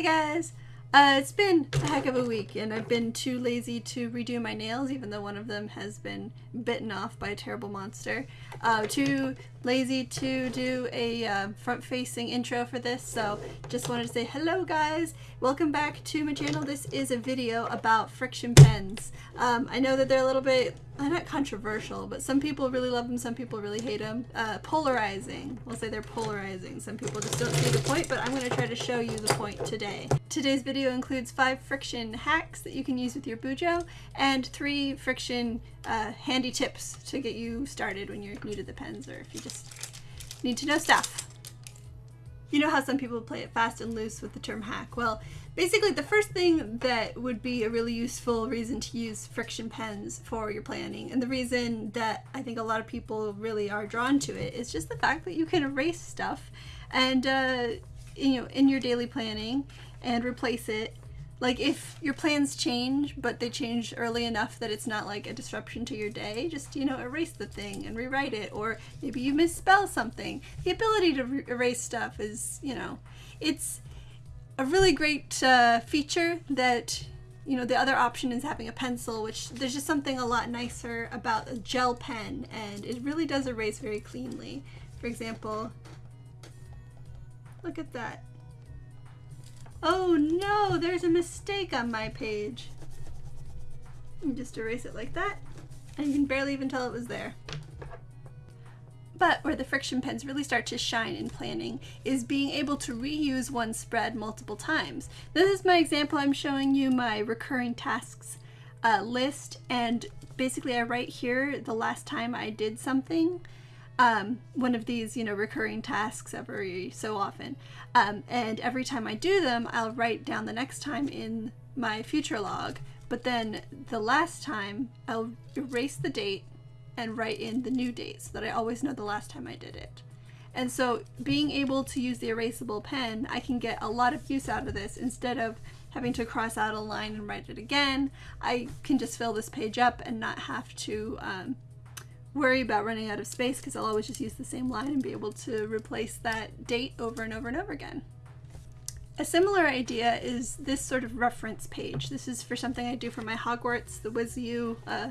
Hey guys! Uh, it's been a heck of a week and I've been too lazy to redo my nails even though one of them has been bitten off by a terrible monster. Uh, too lazy to do a uh, front-facing intro for this so just wanted to say hello guys! Welcome back to my channel. This is a video about friction pens. Um, I know that they're a little bit uh, not controversial, but some people really love them, some people really hate them. Uh, polarizing. We'll say they're polarizing. Some people just don't see the point, but I'm going to try to show you the point today. Today's video includes five friction hacks that you can use with your Bujo, and three friction uh, handy tips to get you started when you're new to the pens, or if you just need to know stuff. You know how some people play it fast and loose with the term hack? Well, basically the first thing that would be a really useful reason to use friction pens for your planning, and the reason that I think a lot of people really are drawn to it, is just the fact that you can erase stuff and, uh, you know, in your daily planning and replace it. Like if your plans change but they change early enough that it's not like a disruption to your day just you know erase the thing and rewrite it or maybe you misspell something. The ability to erase stuff is you know it's a really great uh, feature that you know the other option is having a pencil which there's just something a lot nicer about a gel pen and it really does erase very cleanly for example look at that Oh no, there's a mistake on my page. And just erase it like that, and you can barely even tell it was there. But where the friction pens really start to shine in planning is being able to reuse one spread multiple times. This is my example. I'm showing you my recurring tasks uh, list and basically I write here the last time I did something um, one of these, you know, recurring tasks every so often. Um, and every time I do them, I'll write down the next time in my future log. But then the last time, I'll erase the date and write in the new date so that I always know the last time I did it. And so being able to use the erasable pen, I can get a lot of use out of this instead of having to cross out a line and write it again. I can just fill this page up and not have to um, worry about running out of space because I'll always just use the same line and be able to replace that date over and over and over again. A similar idea is this sort of reference page. This is for something I do for my Hogwarts, the WizU uh,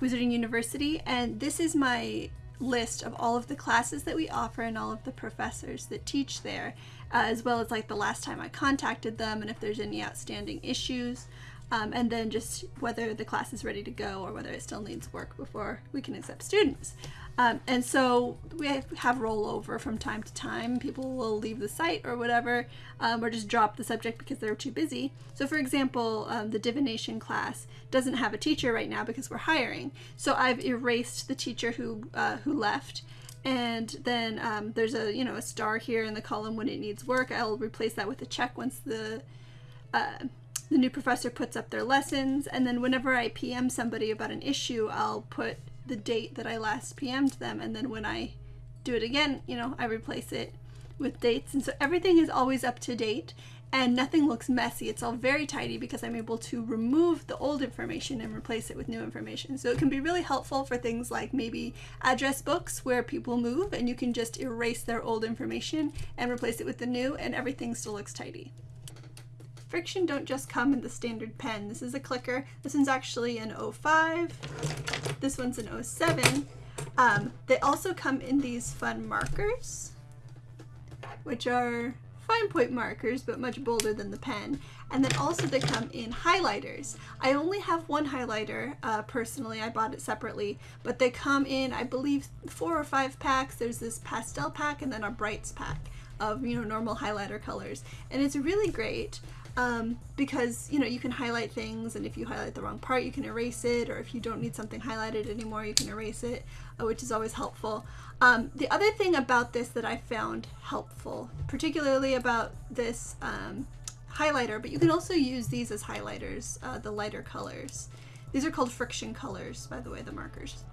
Wizarding University, and this is my list of all of the classes that we offer and all of the professors that teach there, uh, as well as like the last time I contacted them and if there's any outstanding issues um, and then just whether the class is ready to go or whether it still needs work before we can accept students. Um, and so we have rollover from time to time. People will leave the site or whatever, um, or just drop the subject because they're too busy. So for example, um, the divination class doesn't have a teacher right now because we're hiring. So I've erased the teacher who, uh, who left and then um, there's a you know a star here in the column when it needs work. I'll replace that with a check once the uh, the new professor puts up their lessons, and then whenever I PM somebody about an issue, I'll put the date that I last PM'd them, and then when I do it again, you know, I replace it with dates. And so everything is always up to date and nothing looks messy. It's all very tidy because I'm able to remove the old information and replace it with new information. So it can be really helpful for things like maybe address books where people move and you can just erase their old information and replace it with the new and everything still looks tidy. Friction don't just come in the standard pen. This is a clicker. This one's actually an 05. This one's an 07. Um, they also come in these fun markers, which are fine point markers, but much bolder than the pen. And then also they come in highlighters. I only have one highlighter uh, personally, I bought it separately, but they come in, I believe, four or five packs. There's this pastel pack and then a brights pack of, you know, normal highlighter colors. And it's really great um, because you know you can highlight things and if you highlight the wrong part you can erase it or if you don't need something highlighted anymore you can erase it uh, which is always helpful. Um, the other thing about this that I found helpful particularly about this um, highlighter but you can also use these as highlighters uh, the lighter colors. These are called friction colors by the way the markers.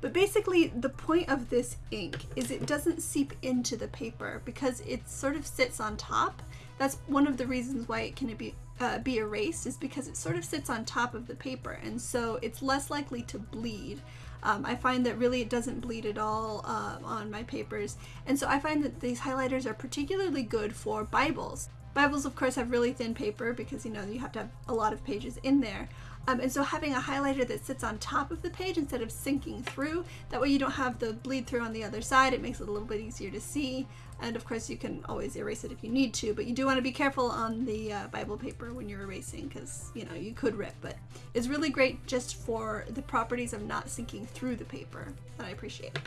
But basically the point of this ink is it doesn't seep into the paper because it sort of sits on top that's one of the reasons why it can be uh, be erased is because it sort of sits on top of the paper and so it's less likely to bleed. Um, I find that really it doesn't bleed at all uh, on my papers and so I find that these highlighters are particularly good for Bibles. Bibles, of course, have really thin paper because you know you have to have a lot of pages in there. Um, and so having a highlighter that sits on top of the page instead of sinking through, that way you don't have the bleed through on the other side. It makes it a little bit easier to see. And of course you can always erase it if you need to, but you do want to be careful on the uh, Bible paper when you're erasing because, you know, you could rip, but it's really great just for the properties of not sinking through the paper that I appreciate.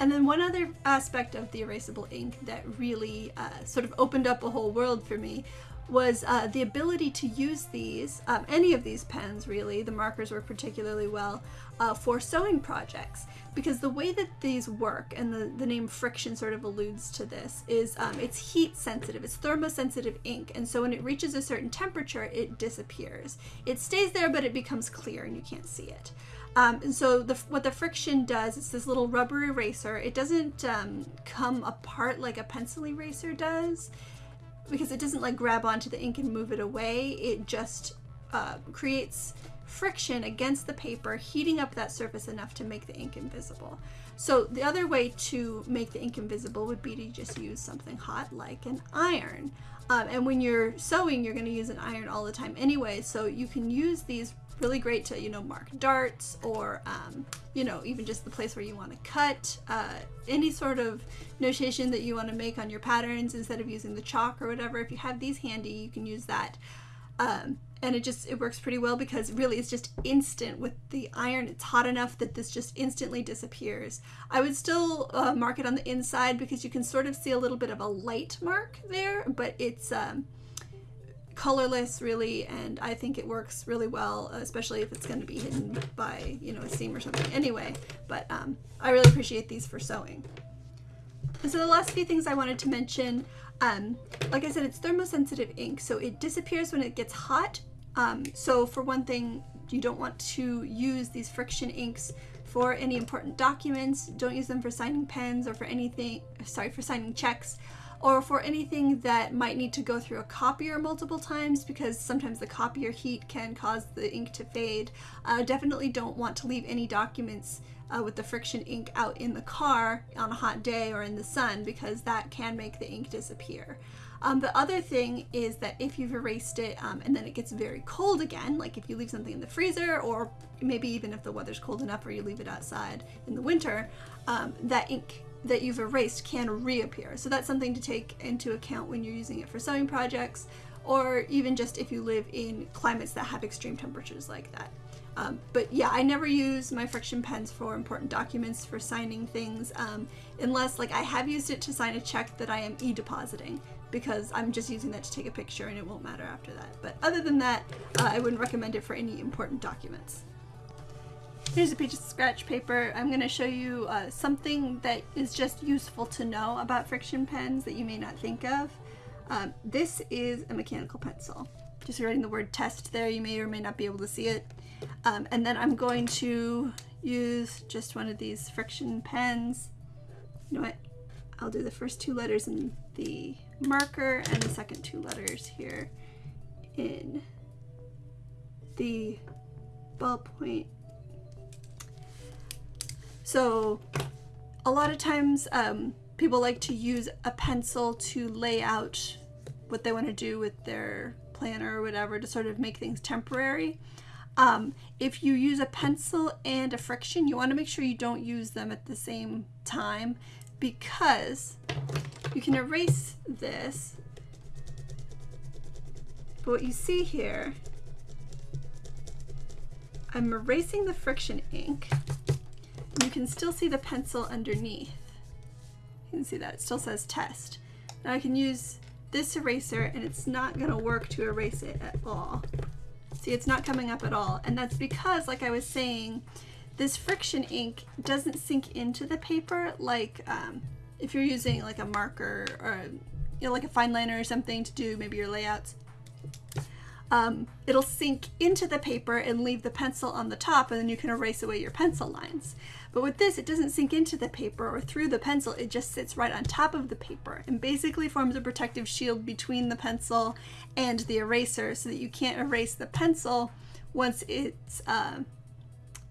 And then one other aspect of the erasable ink that really uh, sort of opened up a whole world for me was uh, the ability to use these, um, any of these pens really, the markers work particularly well, uh, for sewing projects. Because the way that these work, and the, the name friction sort of alludes to this, is um, it's heat sensitive, it's thermosensitive ink, and so when it reaches a certain temperature, it disappears. It stays there, but it becomes clear and you can't see it. Um, and so the, what the friction does, it's this little rubber eraser. It doesn't um, come apart like a pencil eraser does because it doesn't like grab onto the ink and move it away. It just uh, creates friction against the paper, heating up that surface enough to make the ink invisible. So the other way to make the ink invisible would be to just use something hot like an iron. Um, and when you're sewing, you're going to use an iron all the time anyway, so you can use these really great to, you know, mark darts or, um, you know, even just the place where you want to cut, uh, any sort of notation that you want to make on your patterns instead of using the chalk or whatever. If you have these handy, you can use that. Um, and it just it works pretty well because really it's just instant with the iron it's hot enough that this just instantly disappears i would still uh, mark it on the inside because you can sort of see a little bit of a light mark there but it's um, colorless really and I think it works really well especially if it's going to be hidden by you know a seam or something. Anyway but um, I really appreciate these for sewing. And so the last few things I wanted to mention um, like I said it's thermosensitive ink so it disappears when it gets hot. Um, so for one thing you don't want to use these friction inks for any important documents. Don't use them for signing pens or for anything sorry for signing checks or for anything that might need to go through a copier multiple times because sometimes the copier heat can cause the ink to fade. Uh, definitely don't want to leave any documents uh, with the friction ink out in the car on a hot day or in the sun because that can make the ink disappear. Um, the other thing is that if you've erased it um, and then it gets very cold again, like if you leave something in the freezer or maybe even if the weather's cold enough or you leave it outside in the winter, um, that ink that you've erased can reappear. So that's something to take into account when you're using it for sewing projects or even just if you live in climates that have extreme temperatures like that. Um, but yeah, I never use my friction pens for important documents, for signing things, um, unless like I have used it to sign a check that I am e-depositing because I'm just using that to take a picture and it won't matter after that. But other than that, uh, I wouldn't recommend it for any important documents. Here's a piece of scratch paper. I'm going to show you uh, something that is just useful to know about friction pens that you may not think of. Um, this is a mechanical pencil. Just writing the word test there, you may or may not be able to see it. Um, and then I'm going to use just one of these friction pens. You know what? I'll do the first two letters in the marker and the second two letters here in the ballpoint so a lot of times um, people like to use a pencil to lay out what they want to do with their planner or whatever to sort of make things temporary. Um, if you use a pencil and a friction, you want to make sure you don't use them at the same time because you can erase this. But what you see here, I'm erasing the friction ink you can still see the pencil underneath. You can see that, it still says test. Now I can use this eraser and it's not gonna work to erase it at all. See, it's not coming up at all. And that's because, like I was saying, this friction ink doesn't sink into the paper like um, if you're using like a marker or you know, like a fine liner or something to do maybe your layouts um, it'll sink into the paper and leave the pencil on the top and then you can erase away your pencil lines. But with this, it doesn't sink into the paper or through the pencil, it just sits right on top of the paper and basically forms a protective shield between the pencil and the eraser so that you can't erase the pencil once it's uh,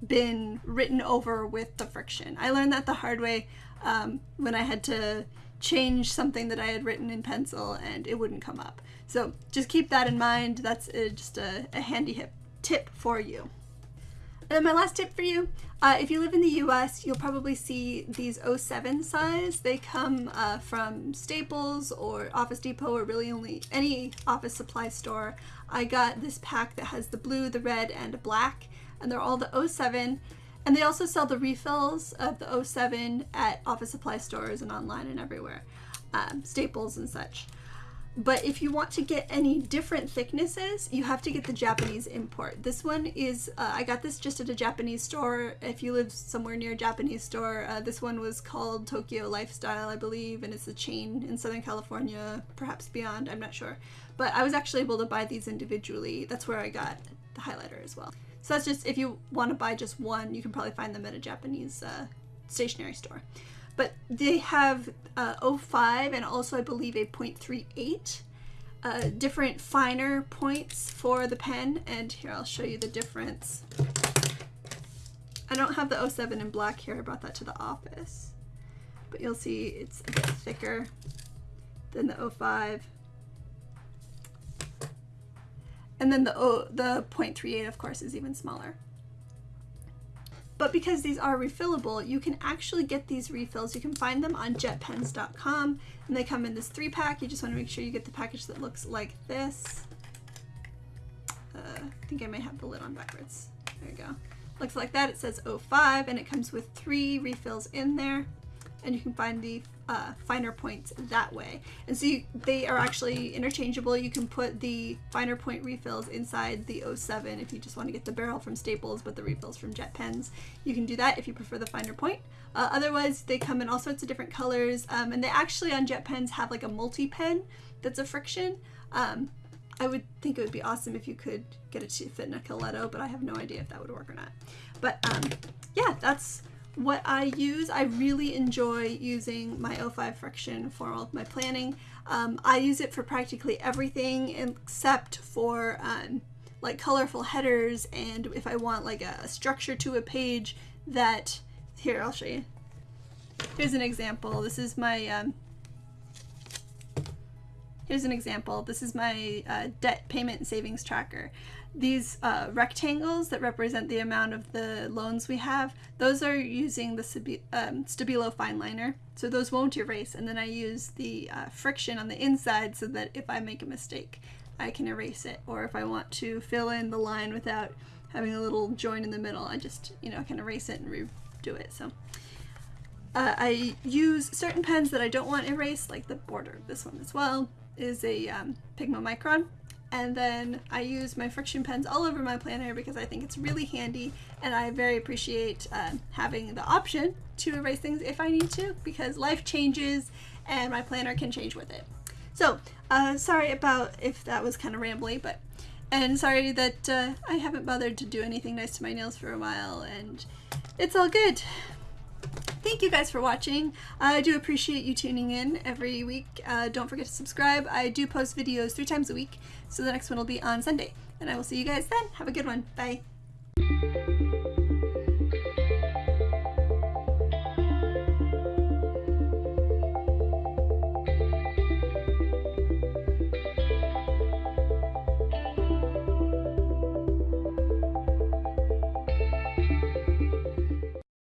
been written over with the friction. I learned that the hard way um, when I had to change something that I had written in pencil and it wouldn't come up. So just keep that in mind. That's uh, just a, a handy tip for you. And my last tip for you, uh, if you live in the US, you'll probably see these 07 size. They come uh, from Staples or Office Depot or really only any office supply store. I got this pack that has the blue, the red, and black, and they're all the 07. And they also sell the refills of the 07 at office supply stores and online and everywhere, um, Staples and such. But if you want to get any different thicknesses, you have to get the Japanese import. This one is, uh, I got this just at a Japanese store. If you live somewhere near a Japanese store, uh, this one was called Tokyo Lifestyle, I believe, and it's a chain in Southern California, perhaps beyond, I'm not sure. But I was actually able to buy these individually. That's where I got the highlighter as well. So that's just, if you want to buy just one, you can probably find them at a Japanese uh, stationery store. But they have uh, 05 and also I believe a 0.38 uh, different finer points for the pen. And here I'll show you the difference. I don't have the 07 in black here, I brought that to the office. But you'll see it's a bit thicker than the 05 and then the, o, the 0.38 of course is even smaller. But because these are refillable, you can actually get these refills. You can find them on jetpens.com and they come in this three pack. You just want to make sure you get the package that looks like this. Uh, I think I may have the lid on backwards. There you go. Looks like that. It says 05 and it comes with three refills in there and you can find the uh, finer points that way. And so you, they are actually interchangeable. You can put the finer point refills inside the 07 if you just want to get the barrel from Staples but the refills from Jet Pens. You can do that if you prefer the finer point. Uh, otherwise, they come in all sorts of different colors um, and they actually on Jet Pens have like a multi-pen that's a friction. Um, I would think it would be awesome if you could get it to fit in a Coleto, but I have no idea if that would work or not. But um, yeah, that's what I use, I really enjoy using my O5 friction for all of my planning. Um, I use it for practically everything except for um, like colorful headers and if I want like a, structure to a page that, here I'll show you. Here's an example. This is my, um, here's an example. This is my uh, debt payment and savings tracker these uh, rectangles that represent the amount of the loans we have, those are using the um, Stabilo fine liner. So those won't erase. And then I use the uh, friction on the inside so that if I make a mistake, I can erase it. Or if I want to fill in the line without having a little join in the middle, I just, you know, can erase it and redo it. So uh, I use certain pens that I don't want erased, like the border this one as well, is a um, Pigma Micron and then I use my friction pens all over my planner because I think it's really handy and I very appreciate uh, having the option to erase things if I need to because life changes and my planner can change with it. So uh, sorry about if that was kind of rambly but and sorry that uh, I haven't bothered to do anything nice to my nails for a while and it's all good thank you guys for watching. I do appreciate you tuning in every week. Uh, don't forget to subscribe. I do post videos three times a week, so the next one will be on Sunday. And I will see you guys then. Have a good one. Bye.